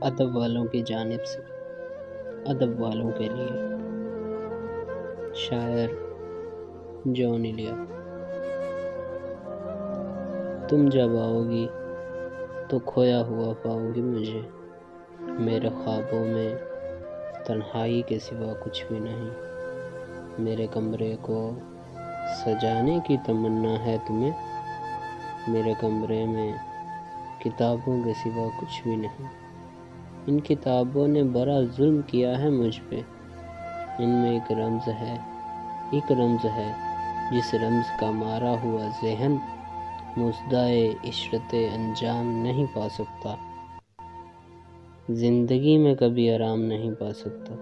ادب والوں کی جانب سے، ادب والوں کے لیے۔ شاعر جون ایلیا تم جب آؤ گی تو کھویا ہوا پاؤ گی مجھے۔ میرے خوابوں میں تنہائی کے سوا کچھ بھی نہیں۔ میرے کمرے کو سجانے کی تمنا ہے تمہیں۔ میرے کمرے میں کتابوں کے سوا کچھ بھی نہیں۔ ان کتابوں نے بڑا ظلم کیا ہے مجھ پہ۔ ان میں ایک رمز ہے، ایک رمز ہے جس رمز کا مارا ہوا ذہن مزدائے عشرت انجام نہیں پا سکتا۔ زندگی میں کبھی آرام نہیں پا سکتا۔